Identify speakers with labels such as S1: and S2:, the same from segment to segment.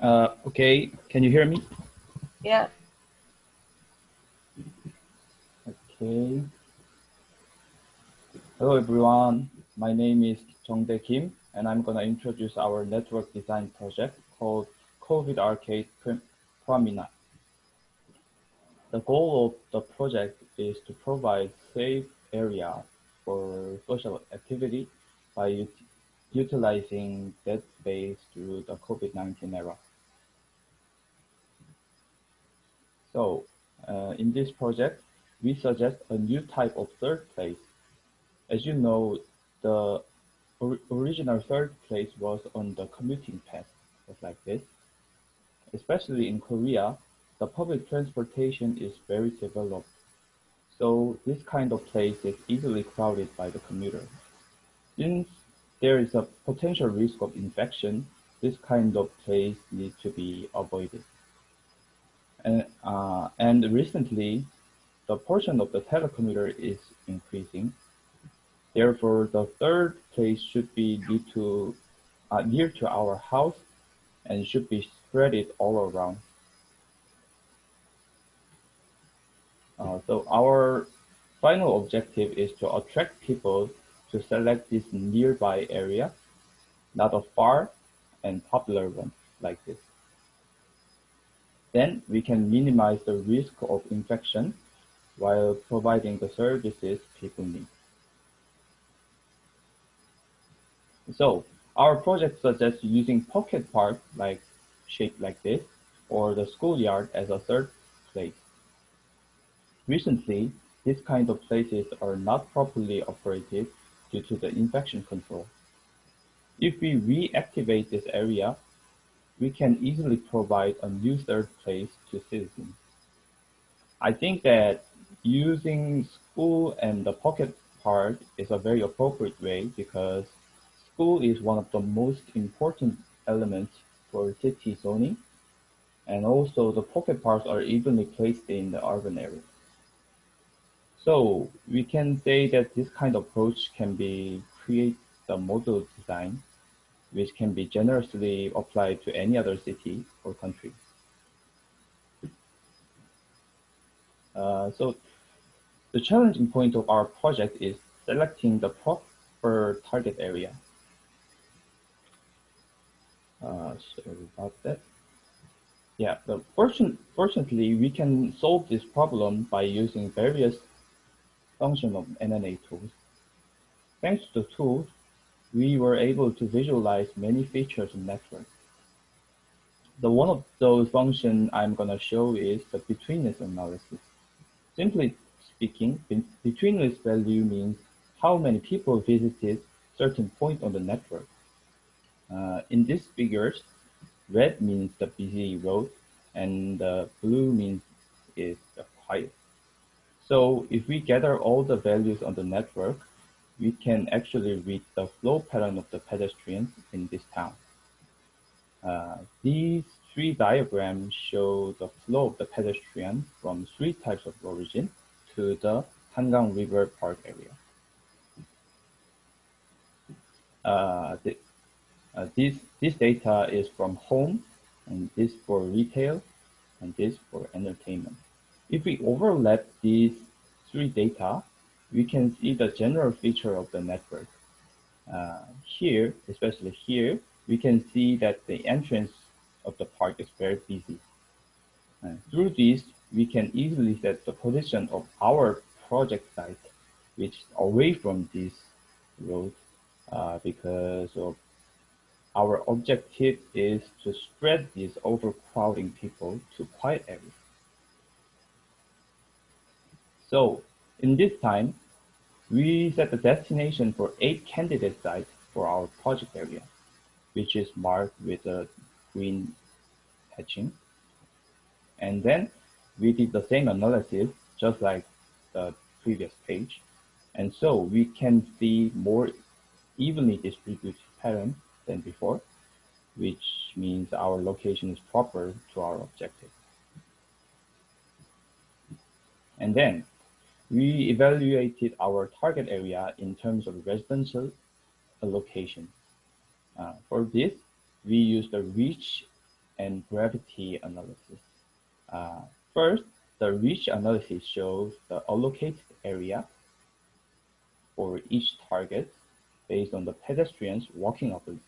S1: Uh, okay, can you hear me?
S2: Yeah.
S1: Okay. Hello everyone, my name is Jongdae Kim and I'm gonna introduce our network design project called COVID Arcade Pramina. The goal of the project is to provide safe area for social activity by utilizing that space through the COVID-19 era. So uh, in this project, we suggest a new type of third place. As you know, the or original third place was on the commuting path, just like this. Especially in Korea, the public transportation is very developed. So this kind of place is easily crowded by the commuter. Since there is a potential risk of infection, this kind of place needs to be avoided. And, uh, and recently, the portion of the telecommuter is increasing. Therefore, the third place should be due to, uh, near to our house and should be spread it all around. Uh, so our final objective is to attract people to select this nearby area, not a far and popular one like this. Then we can minimize the risk of infection while providing the services people need. So our project suggests using pocket park like shaped like this or the schoolyard as a third place. Recently, these kind of places are not properly operated due to the infection control. If we reactivate this area, we can easily provide a new third place to citizens. I think that using school and the pocket park is a very appropriate way because school is one of the most important elements for city zoning and also the pocket parks are evenly placed in the urban area. So we can say that this kind of approach can be create the model design which can be generously applied to any other city or country. Uh, so the challenging point of our project is selecting the proper target area. Uh, sorry about that. Yeah, but fortune, fortunately, we can solve this problem by using various functions of NNA tools. Thanks to the tools, we were able to visualize many features in network. The one of those functions I'm going to show is the betweenness analysis. Simply speaking, betweenness value means how many people visited certain point on the network. Uh, in these figures, red means the busy road and the blue means is the quiet. So if we gather all the values on the network, we can actually read the flow pattern of the pedestrians in this town. Uh, these three diagrams show the flow of the pedestrian from three types of origin to the Hangang River Park area. Uh, the, uh, this, this data is from home, and this for retail, and this for entertainment. If we overlap these three data, we can see the general feature of the network. Uh, here, especially here, we can see that the entrance of the park is very busy. Uh, through this, we can easily set the position of our project site, which is away from this road, uh, because of our objective is to spread these overcrowding people to quiet areas. So in this time, we set the destination for eight candidate sites for our project area, which is marked with a green hatching. And then we did the same analysis, just like the previous page. And so we can see more evenly distributed pattern than before, which means our location is proper to our objective. And then we evaluated our target area in terms of residential allocation. Uh, for this, we used the reach and gravity analysis. Uh, first, the reach analysis shows the allocated area for each target based on the pedestrian's walking ability.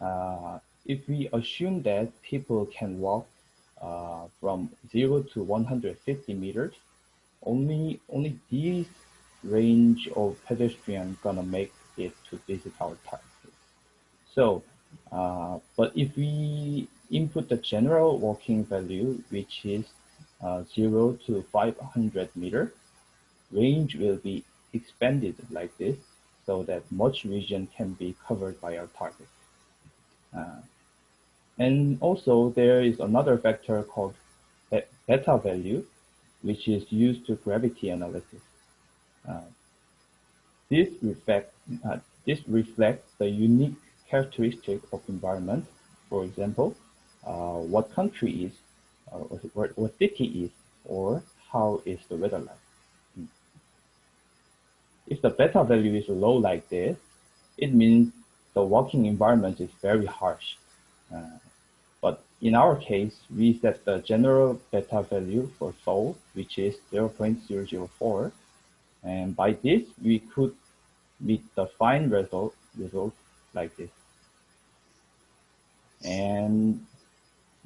S1: Uh, if we assume that people can walk uh, from 0 to 150 meters, only only these range of pedestrian gonna make it to visit our target. So, uh, but if we input the general walking value, which is uh, 0 to 500 meter, range will be expanded like this so that much region can be covered by our target. Uh, and also there is another factor called beta value, which is used to gravity analysis. Uh, this, reflect, uh, this reflects the unique characteristic of environment. For example, uh, what country is, uh, what, city is, or how is the weather like. Hmm. If the beta value is low like this, it means the working environment is very harsh. In our case, we set the general beta value for Seoul, which is 0.004. And by this, we could meet the fine result, result like this. And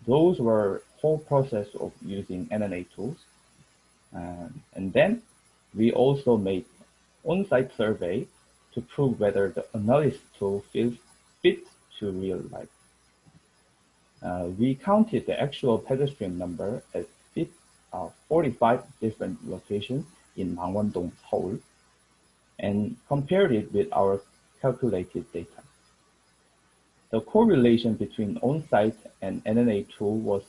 S1: those were whole process of using NNA tools. Um, and then we also made on-site survey to prove whether the analysis tool feels fit to real life. Uh, we counted the actual pedestrian number at uh, 45 different locations in Mangwon-dong, Seoul, and compared it with our calculated data. The correlation between on-site and NNA tool was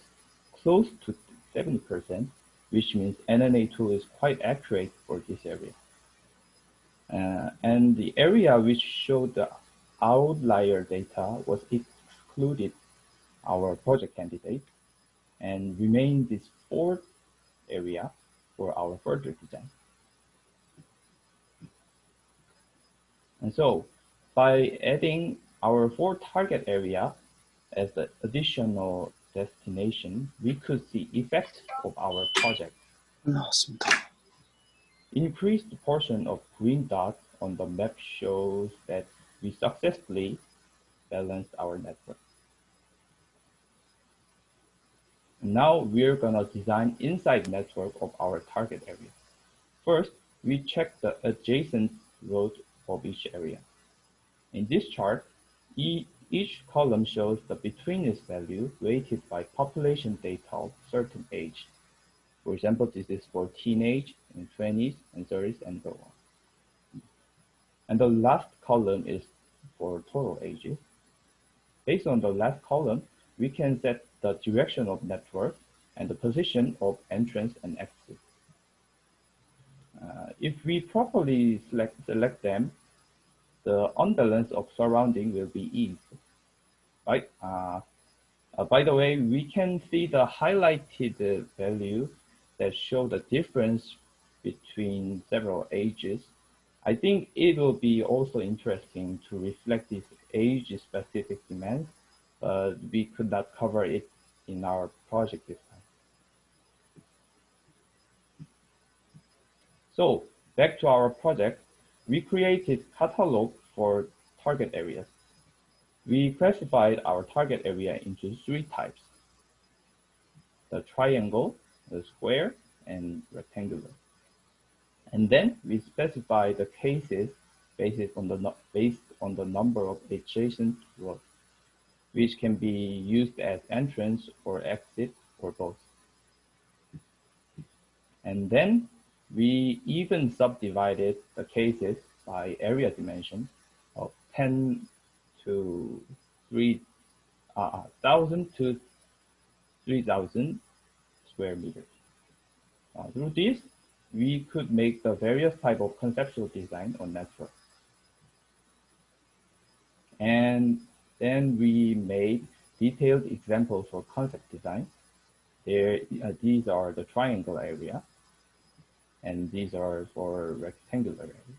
S1: close to 70%, which means NNA tool is quite accurate for this area. Uh, and the area which showed the outlier data was excluded our project candidate and remain this fourth area for our further design. And so by adding our four target area as the additional destination, we could see effects of our project. Increased portion of green dots on the map shows that we successfully balanced our network. Now we're gonna design inside network of our target area. First, we check the adjacent road of each area. In this chart, each column shows the betweenness value weighted by population data of certain age. For example, this is for teenage and 20s and 30s and so on. And the last column is for total ages. Based on the last column, we can set the direction of network and the position of entrance and exit. Uh, if we properly select, select them, the unbalance of surrounding will be eased. Right? Uh, uh, by the way, we can see the highlighted value that show the difference between several ages. I think it will be also interesting to reflect this age-specific demand, but we could not cover it in our project time. So back to our project, we created catalog for target areas. We classified our target area into three types, the triangle, the square, and rectangular. And then we specify the cases based on the, based on the number of adjacent roads, which can be used as entrance or exit or both. And then we even subdivided the cases by area dimension of 10 to 3,000 uh, to 3,000 square meters. Uh, through this, we could make the various type of conceptual design on network. And then we made detailed examples for concept design. There, uh, these are the triangle area, and these are for rectangular area.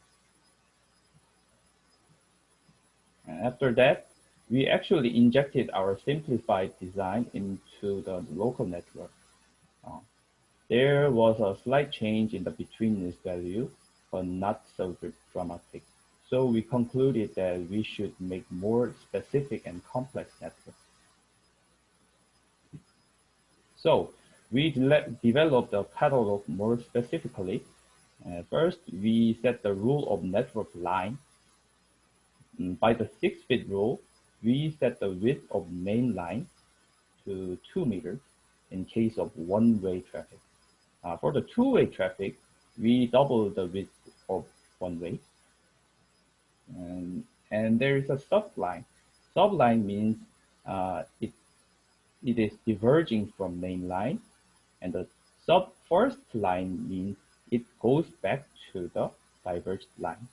S1: And after that, we actually injected our simplified design into the local network. Uh, there was a slight change in the betweenness value, but not so dramatic. So we concluded that we should make more specific and complex networks. So we de developed a catalog more specifically. Uh, first, we set the rule of network line. Mm, by the six feet rule, we set the width of main line to two meters in case of one-way traffic. Uh, for the two-way traffic, we double the width of one way. And, and there is a subline. Subline means uh, it, it is diverging from main line. And the sub first line means it goes back to the diverged line.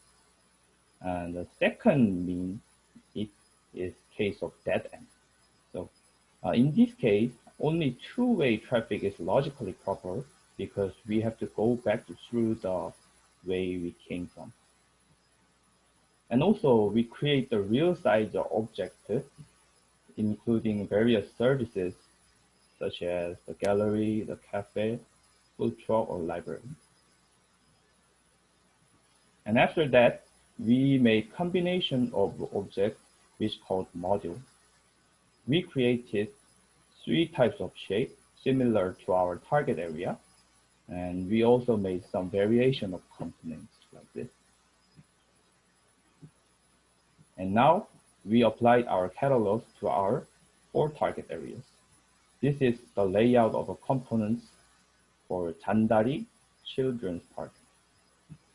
S1: And the second means it is case of dead end. So uh, in this case, only two-way traffic is logically proper because we have to go back through the way we came from. And also we create the real size object, including various services such as the gallery, the cafe, food truck, or library. And after that, we made combination of objects which called module. We created three types of shape similar to our target area. And we also made some variation of components like this. And now we applied our catalogs to our four target areas. This is the layout of the components for Chandari Children's Park.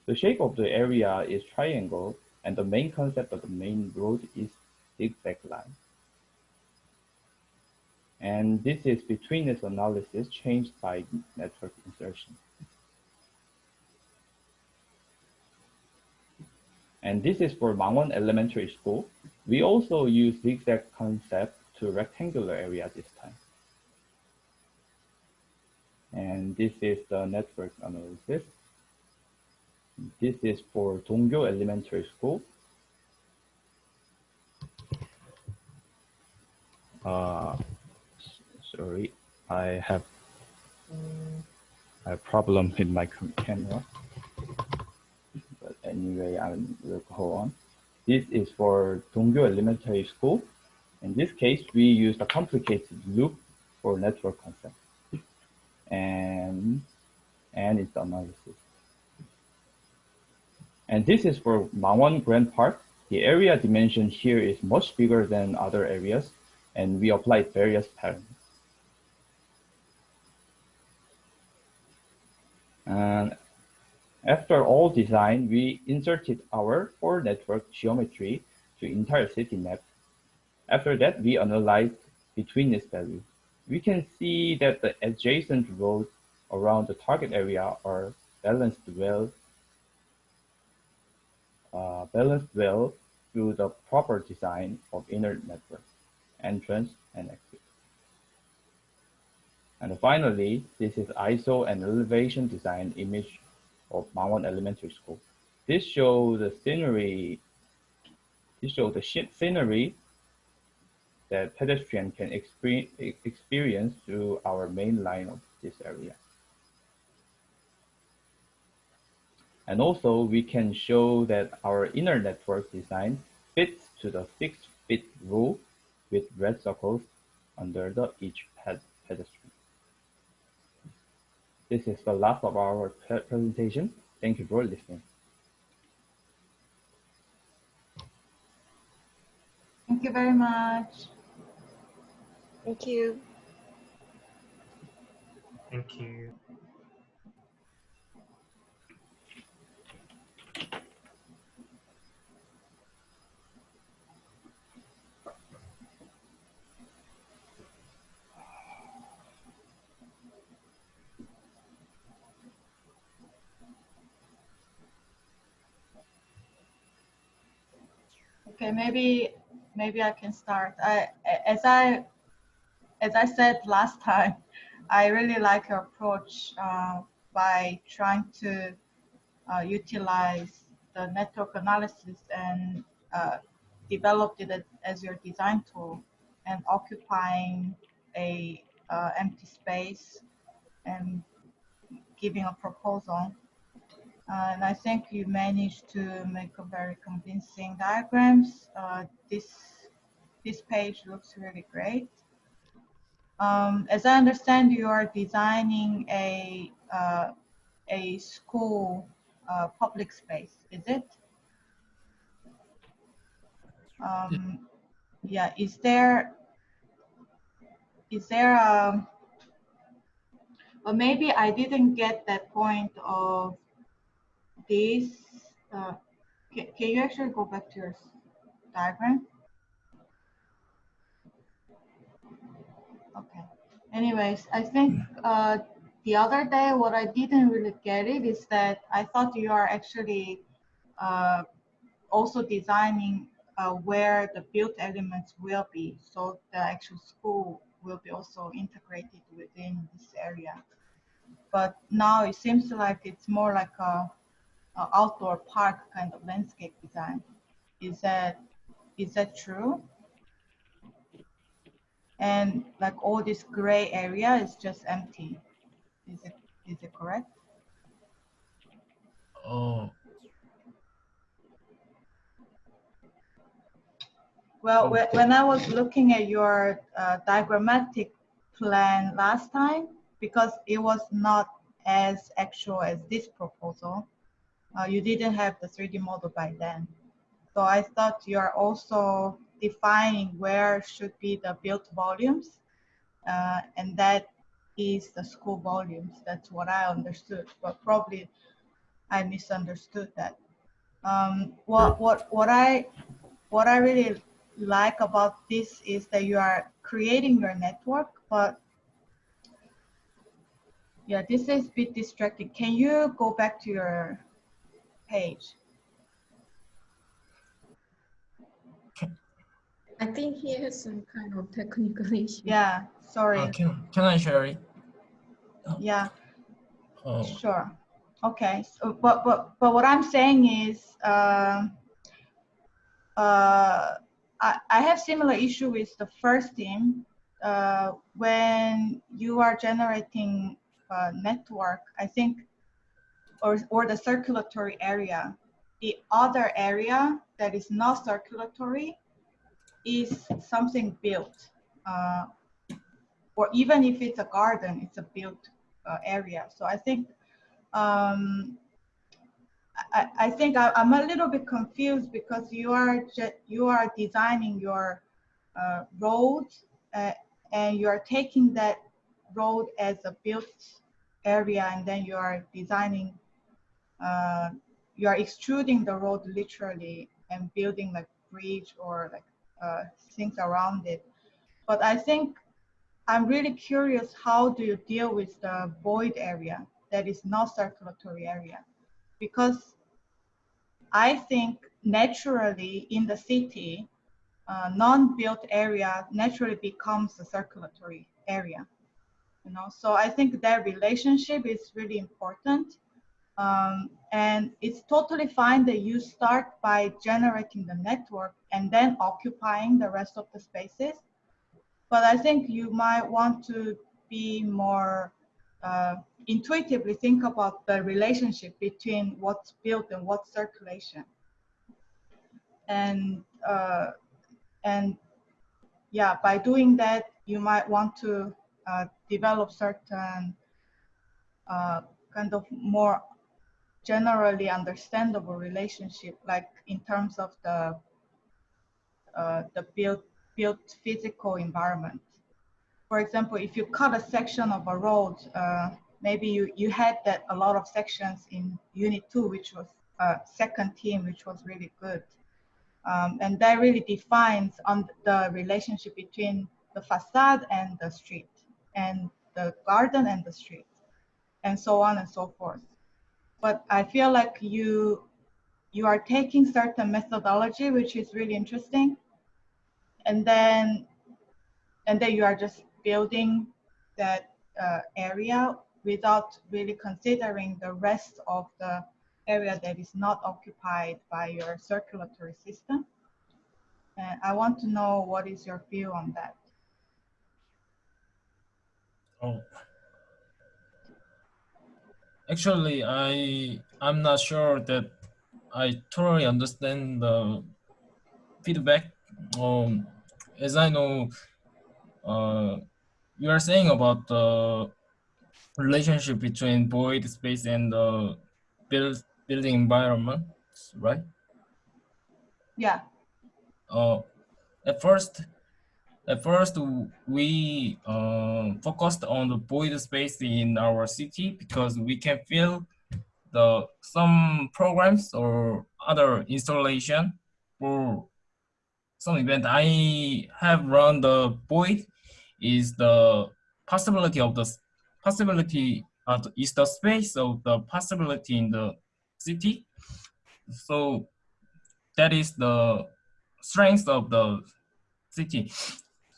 S1: The shape of the area is triangle and the main concept of the main road is zigzag line. And this is betweenness analysis changed by network insertion. And this is for Mangwon Elementary School. We also use zigzag concept to rectangular area this time. And this is the network analysis. This is for Donggyo Elementary School. Uh, sorry, I have a problem with my camera. Anyway, I will go on. This is for Donggyo Elementary School. In this case, we use a complicated loop for network concept and and its analysis. And this is for Mangwon Grand Park. The area dimension here is much bigger than other areas, and we applied various patterns. And after all design, we inserted our four network geometry to entire city map. After that, we analyzed between betweenness value we can see that the adjacent roads around the target area are balanced well, uh, balanced well through the proper design of inner network, entrance and exit. And finally, this is ISO and elevation design image of Mangwon Elementary School. This shows the scenery, this shows the scenery that pedestrian can experience through our main line of this area. And also we can show that our inner network design fits to the six feet rule with red circles under the each pedestrian. This is the last of our presentation. Thank you for listening.
S2: Thank you very much.
S3: Thank you.
S4: Thank you.
S2: Okay, maybe maybe I can start. I, as I as I said last time, I really like your approach uh, by trying to uh, utilize the network analysis and uh, developed it as your design tool and occupying a uh, empty space and giving a proposal. Uh, and I think you managed to make a very convincing diagrams. Uh, this this page looks really great. Um, as I understand, you are designing a uh, a school uh, public space, is it? Um, yeah, is there is there a or maybe I didn't get that point of this. Uh, can, can you actually go back to your diagram? Okay. Anyways, I think uh, the other day, what I didn't really get it is that I thought you are actually uh, also designing uh, where the built elements will be. So the actual school will be also integrated within this area. But now it seems like it's more like a, a outdoor park kind of landscape design. Is that is that true? And like all this gray area is just empty. Is it is it correct?
S4: Oh,
S2: Well, whe- when I was looking at your uh, diagrammatic plan last time, because it was not as actual as this proposal, uh, you didn't have the 3D model by then. So I thought you are also defining where should be the built volumes, uh, and that is the school volumes. That's what I understood, but probably I misunderstood that. Um, what what what I what I really like about this is that you are creating your network, but yeah, this is a bit distracting. Can you go back to your page?
S3: I think he has some kind of technical issue.
S2: Yeah, sorry.
S4: uh, can can I share it?
S2: Yeah,
S4: Oh,
S2: sure. Okay, so, but, but, but what I'm saying is, uh, uh, I, I have similar issue with the first team. Uh, when you are generating a network, I think, or, or the circulatory area, the other area that is not circulatory is something built. Uh, or even if it's a garden, it's a built uh, area. So I think um, I, I think I, am a little bit confused because you are you are designing your uh, road uh, and you are taking that road as a built area and then you are designing uh, you are extruding the road literally and building like bridge or like uh, things around it. But I think I'm really curious how do you deal with the void area that is not circulatory area? Because I think naturally in the city, uh, non-built area naturally becomes a circulatory area. You know, so I think that relationship is really important. Um, and it's totally fine that you start by generating the network and then occupying the rest of the spaces. But I think you might want to be more uh, intuitively think about the relationship between what's built and what's circulation. And uh, and yeah, by doing that, you might want to uh, develop certain uh, kind of more generally understandable relationship, like in terms of the uh, the built built physical environment. For example, if you cut a section of a road, uh, maybe you, you had that a lot of sections in unit two, which was uh, second team, which was really good. Um, and that really defines on the relationship between the facade and the street and the garden and the street and so on and so forth. But I feel like you you are taking certain methodology, which is really interesting. And then and then you are just building that uh, area without really considering the rest of the area that is not occupied by your circulatory system. And I want to know what is your view on that.
S4: Oh. Actually, I I'm not sure that I totally understand the feedback. Um, as I know, uh, you are saying about the relationship between void space and the build building environment, right?
S2: Yeah.
S4: uh, at first, at first we uh, focused on the void space in our city because we can fill the some programs or other installation for some event. I have run the void is the possibility of the possibility is the space of the possibility in the city. So that is the strength of the city.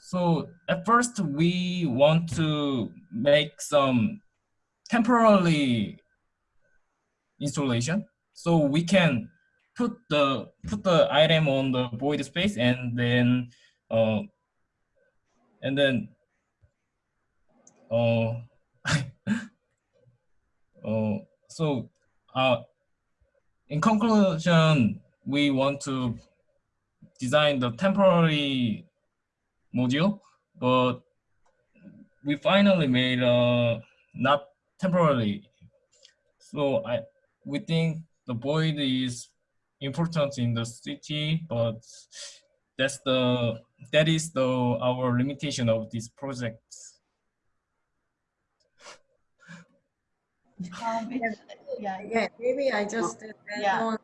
S4: So at first we want to make some temporarily installation so we can put the put the item on the void space and then uh, and then uh, uh, so uh, in conclusion we want to design the temporary module, but we finally made uh not temporarily. So I we think the void is important in the city, but that's the that is the our limitation of this project.
S2: Um, yeah.
S3: Yeah, maybe I just add
S2: Yeah.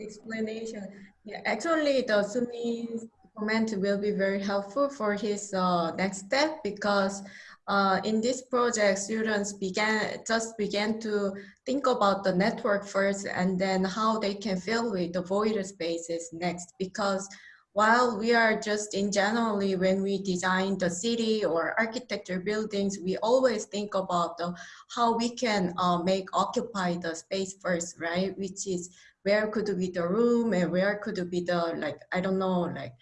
S3: explanation. Yeah, actually, the Sumi's comment will be very helpful for his uh, next step because uh, in this project, students began just began to think about the network first and then how they can fill with the void spaces next. Because while we are just in generally when we design the city or architecture buildings, we always think about the how we can uh, make occupy the space first, right? Which is where could be the room and where could be the like I don't know like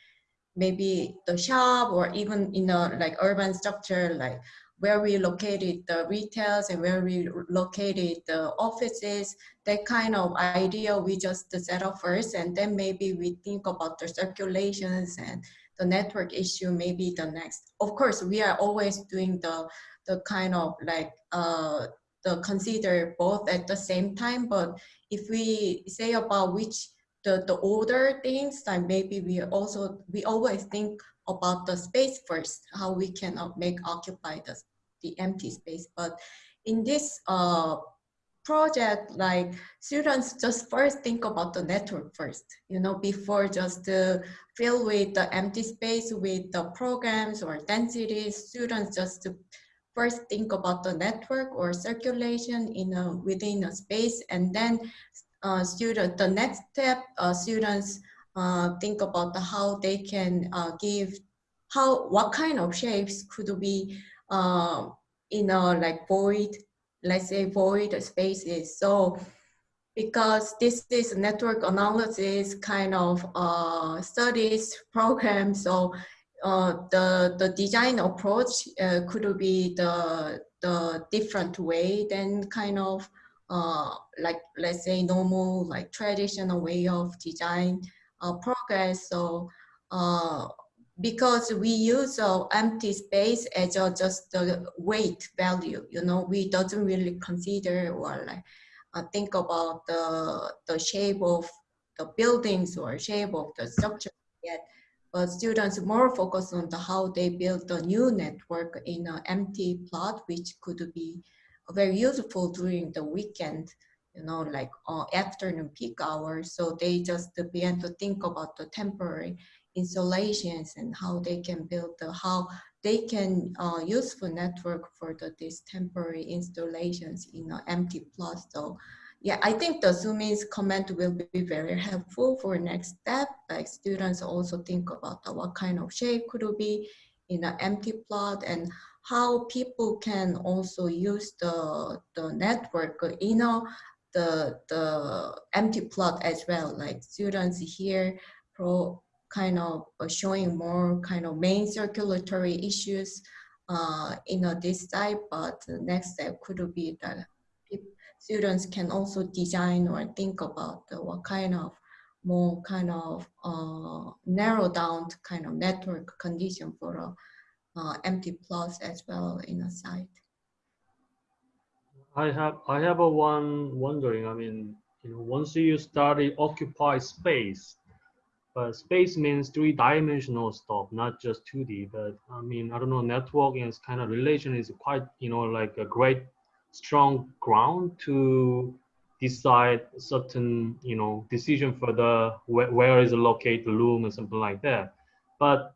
S3: maybe the shop or even in a like urban structure like where we located the retails and where we located the offices that kind of idea we just set up first and then maybe we think about the circulations and the network issue maybe the next. Of course we are always doing the the kind of like uh the consider both at the same time but if we say about which the, the older things, like maybe we also, we always think about the space first, how we can uh, make occupy the, the empty space. But in this uh, project, like students just first think about the network first, you know, before just to fill with the empty space with the programs or densities, students just to first think about the network or circulation in a, within a space and then uh, student, the next step, uh, students uh, think about the, how they can uh, give, how, what kind of shapes could be uh, in a like void, let's say void spaces. So because this is a network analysis kind of uh, studies program, so uh, the the design approach uh, could be the the different way than kind of uh, like let's say normal like traditional way of design uh, progress. So uh, because we use uh, empty space as a, just the weight value, you know, we doesn't really consider or like uh, think about the the shape of the buildings or shape of the structure yet. But students more focus on the how they build the new network in an empty plot, which could be very useful during the weekend, you know, like uh, afternoon peak hours. So they just began to think about the temporary installations and how they can build the, how they can uh, use for network for the, these temporary installations in an empty plot. So yeah, I think the Sumi's comment will be very helpful for next step. Like students also think about the, what kind of shape could be in an empty plot and how people can also use the, the network, you know, the, the empty plot as well. Like students here pro, kind of uh, showing more kind of main circulatory issues uh, in a this type, but the next step could be that students can also design or think about what kind of more kind of uh, narrow down kind of network condition for a Uh, empty plots as well in a site.
S5: I have I have a one wondering. I mean, you know, once you study occupy space, but space means three-dimensional stuff, not just 2D. But I mean, I don't know, networking is kind of relation is quite, you know, like a great strong ground to decide certain, you know, decision for the where, where is located the loom or something like that. But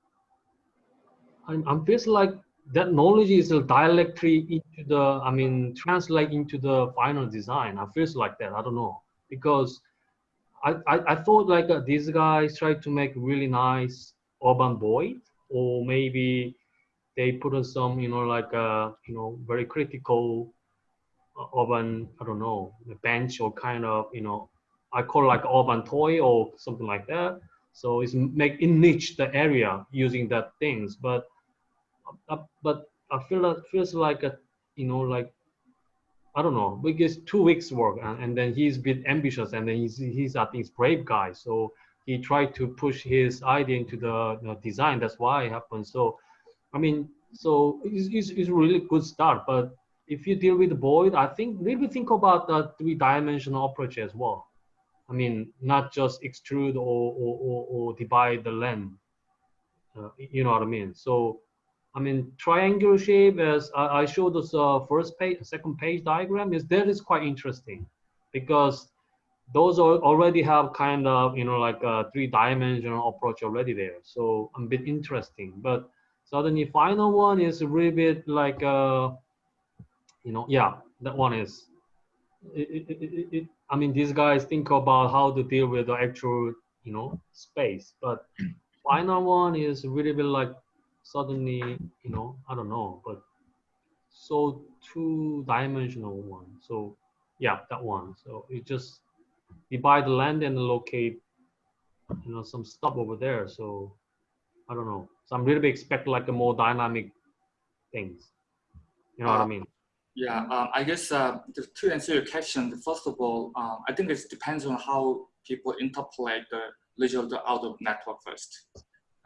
S5: I'm, I'm feels like that knowledge is a directly into the, I mean, translate into the final design. I feels like that. I don't know because I, I, I thought like uh, these guys tried to make really nice urban void or maybe they put on some, you know, like, uh, you know, very critical uh, urban, I don't know, bench or kind of, you know, I call like urban toy or something like that. So it's make in niche the area using that things, but but I feel that feels like a, you know, like I don't know, because two weeks work and, and then he's a bit ambitious and then he's, he's I think, he's brave guy. So he tried to push his idea into the you know, design. That's why it happened. So, I mean, so it's, it's, it's really good start. But if you deal with void, I think maybe think about the three-dimensional approach as well. I mean, not just extrude or, or, or, or divide the length. Uh, you know what I mean? So I mean, triangular shape, as I, showed this uh, first page, second page diagram, is that is quite interesting because those already have kind of, you know, like a three-dimensional approach already there. So a bit interesting. But suddenly final one is a really bit like, uh, you know, yeah, that one is, it, it, it, I mean, these guys think about how to deal with the actual, you know, space. But final one is really bit like suddenly, you know, I don't know, but so two dimensional one. So yeah, that one. So you just divide the land and locate, you know, some stuff over there. So I don't know. So I'm really expect like a more dynamic things. You know uh, what I uh, mean?
S6: Yeah, um, I guess uh, to answer your question, first of all, um, I think it depends on how people interpolate the result out of network first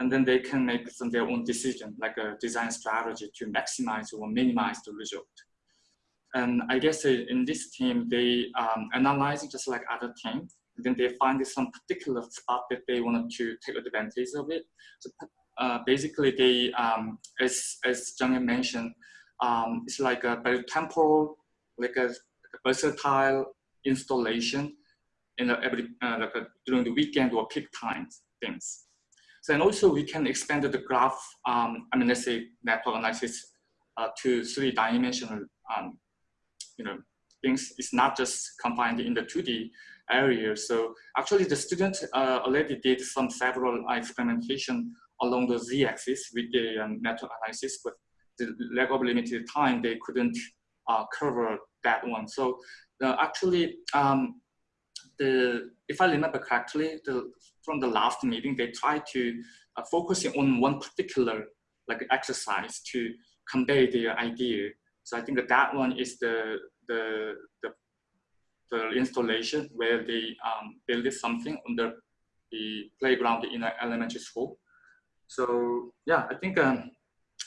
S6: and then they can make some their own decision, like a design strategy to maximize or minimize the result. And I guess in this team, they um, analyzing just like other teams, then they find some particular spot that they wanted to take advantage of it. So uh, basically, they, um, as as Jung mentioned, um, it's like a very temporal, like a, versatile installation in every uh, like a, during the weekend or peak times things. And also we can expand the graph, um, I mean, let's say network analysis uh, to three-dimensional, um, you know, things. It's not just confined in the 2D area. So actually the student uh, already did some several experimentation along the z-axis with the um, network analysis, but the lack of limited time, they couldn't uh, cover that one. So actually, um, the if I remember correctly, the, from the last meeting, they tried to uh, focus on one particular like exercise to convey their idea. So I think that, that one is the the the, the installation where they um, build something on the, the playground in an elementary school. So yeah, I think um,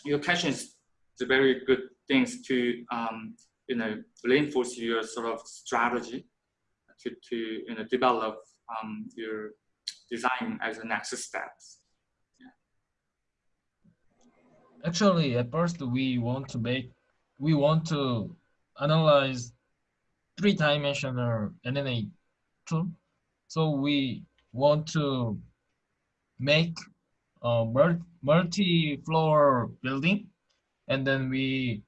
S6: your question is the very good things to um, you know reinforce your sort of strategy to, to you know, develop um, your design as the next steps.
S4: Actually, at first we want to make, we want to analyze three-dimensional NNA tool. So we want to make a multi-floor building, and then we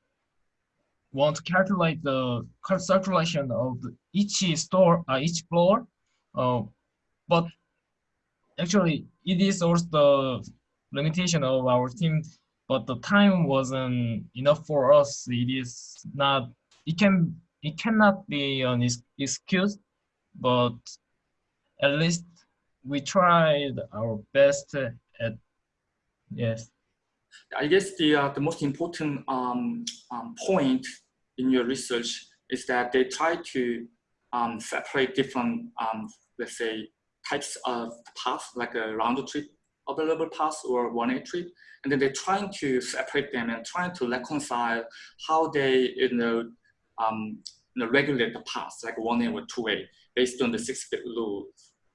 S4: want to calculate the circulation of each store, uh, each floor, uh, but actually it is also the limitation of our team. But the time wasn't enough for us. It is not. It can. It cannot be an excuse, but at least we tried our best at yes.
S6: I guess the uh, the most important um, um, point in your research is that they try to um, separate different, um, let's say, types of paths, like a round trip available paths or one-way trip, and then they're trying to separate them and trying to reconcile how they, you know, um, you know regulate the paths, like one-way or two-way, based on the six-feet rules.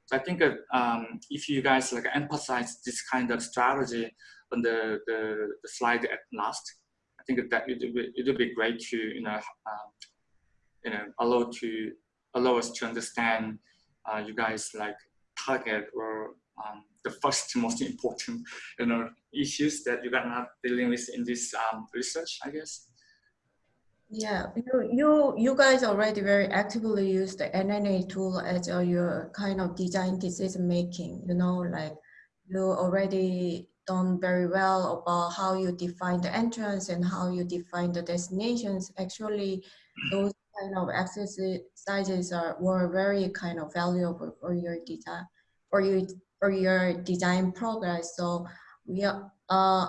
S6: So I think that um, if you guys like emphasize this kind of strategy on the, the, the slide at last, I think that it would, would be great to, you know, uh, you know, allow to allow us to understand uh, you guys like target or um, the first most important you know issues that you are not dealing with in this um, research i guess?
S3: Yeah you, you you guys already very actively use the nna tool as uh, your kind of design decision making you know like you already done very well about how you define the entrance and how you define the destinations. Actually those kind of exercises are were very kind of valuable for your design for your for your design progress. So we uh,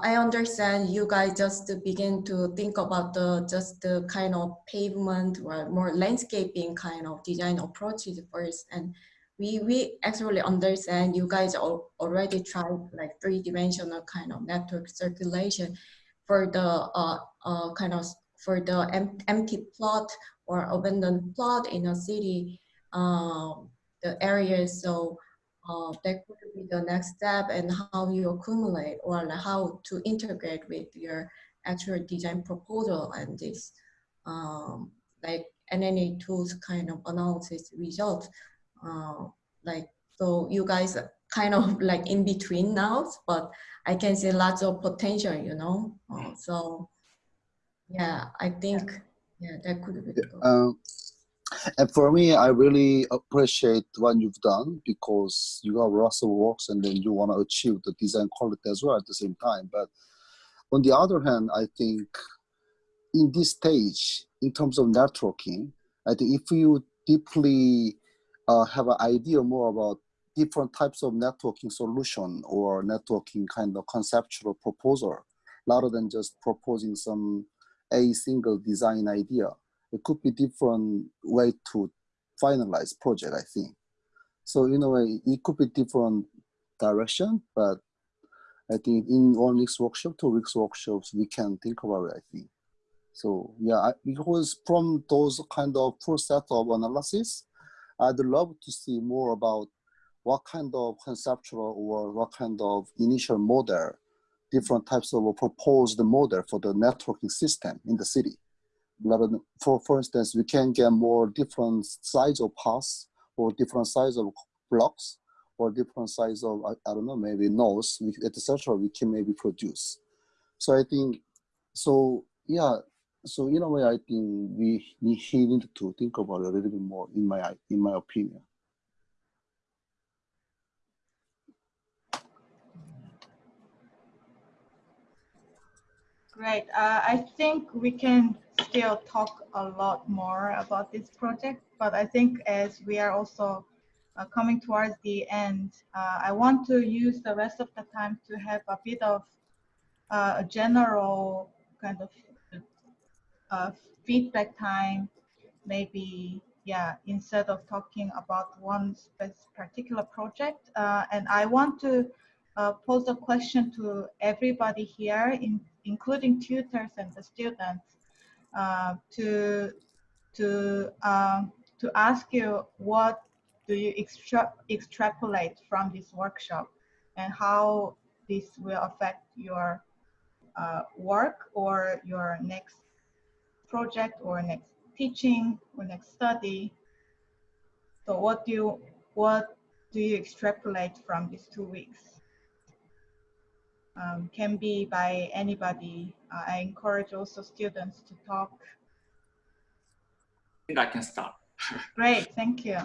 S3: I understand you guys just begin to think about the just the kind of pavement or more landscaping kind of design approaches first. And we we actually understand you guys already tried like three dimensional kind of network circulation for the uh, uh, kind of for the em empty plot or abandoned plot in a city, uh, the areas. So uh, that could be the next step and how you accumulate or how to integrate with your actual design proposal and this um, like NNA tools kind of analysis results. Uh, like, so you guys kind of like in between now, but I can see lots of potential, you know? Uh, so yeah, I think, yeah, that could be.
S7: Um, and for me, I really appreciate what you've done because you have lots of works and then you want to achieve the design quality as well at the same time. But on the other hand, I think in this stage, in terms of networking, I think if you deeply uh, have an idea more about different types of networking solution or networking kind of conceptual proposal, rather than just proposing some a single design idea, it could be different way to finalize project, I think. So in a way, it could be different direction, but I think in one week's workshop, two weeks workshops, we can think about it, I think. So yeah, because from those kind of full set of analysis, I'd love to see more about what kind of conceptual or what kind of initial model, different types of proposed model for the networking system in the city for, for instance, we can get more different size of paths or different size of blocks or different size of, I, I don't know, maybe nodes, etc. we can maybe produce. So I think, so yeah, so in a way, I think we, we need to think about it a little bit more in my, in my opinion.
S2: Great. Uh, I think we can still talk a lot more about this project, but I think as we are also uh, coming towards the end, uh, I want to use the rest of the time to have a bit of uh, a general kind of uh, feedback time, maybe, yeah, instead of talking about one particular project. Uh, and I want to pose a question to everybody here in including tutors and the students, uh, to to um, to ask you what do you extra extrapolate from this workshop and how this will affect your uh, work or your next project or next teaching or next study. So what do you what do you extrapolate from these two weeks? Um, can be by anybody. Uh, I encourage also students to talk.
S6: I think I can start.
S2: Great, thank you.